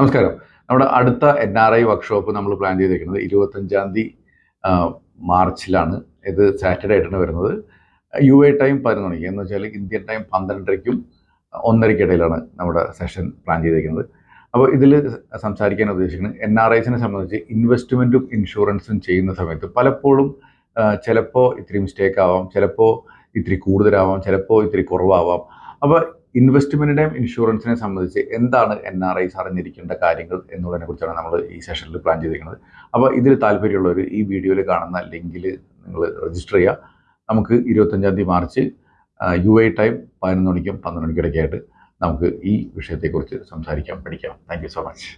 നമസ്കാരം. നമ്മുടെ അടുത്ത എൻ ആർ ഐ വർക്ക്ഷോപ്പ് നമ്മൾ പ്ലാൻ ചെയ്തിരിക്കുന്നത് ഇരുപത്തഞ്ചാം തീയതി മാർച്ചിലാണ്. ഇത് സാറ്റർഡേ ആയിട്ടാണ് വരുന്നത്. യു എ ടൈം പതിനൊന്ന് മണിക്ക്. എന്ന് വെച്ചാൽ ഇന്ത്യൻ ടൈം പന്ത്രണ്ടരയ്ക്കും ഒന്നരയ്ക്കിടയിലാണ് നമ്മുടെ സെഷൻ പ്ലാൻ ചെയ്തിരിക്കുന്നത് അപ്പോൾ ഇതിൽ സംസാരിക്കാൻ ഉദ്ദേശിക്കുന്നത് എൻ ആർ ഐസിനെ സംബന്ധിച്ച് ഇൻവെസ്റ്റ്മെന്റും ഇൻഷുറൻസും ചെയ്യുന്ന സമയത്ത് പലപ്പോഴും ചിലപ്പോൾ ഇത്തിരി മിസ്റ്റേക്ക് ആവാം ചിലപ്പോൾ ഇത്തിരി കൂടുതലാവാം ചിലപ്പോൾ ഇത്തിരി കുറവാവാം. അപ്പോൾ ഇൻവെസ്റ്റ്മെന്റിനെയും ഇൻഷുറൻസിനെ സംബന്ധിച്ച് എന്താണ് എൻ ആർ ഐസ് അറിഞ്ഞിരിക്കേണ്ട കാര്യങ്ങൾ എന്നുള്ളതിനെ കുറിച്ചാണ് നമ്മൾ ഈ സെഷനിൽ പ്ലാൻ ചെയ്തിരിക്കുന്നത്. അപ്പോൾ ഇതിൽ താല്പര്യമുള്ളവർ ഈ വീഡിയോയിൽ കാണുന്ന ലിങ്കിൽ നിങ്ങൾ രജിസ്റ്റർ ചെയ്യുക. നമുക്ക് ഇരുപത്തഞ്ചാം തീയതി മാർച്ച് യു ഐ ടൈം പതിനൊന്ന് മണിക്കും പന്ത്രണ്ട് മണിക്കും ഇടയ്ക്കായിട്ട് നമുക്ക് ഈ വിഷയത്തെക്കുറിച്ച് സംസാരിക്കാം പഠിക്കാം. Thank so much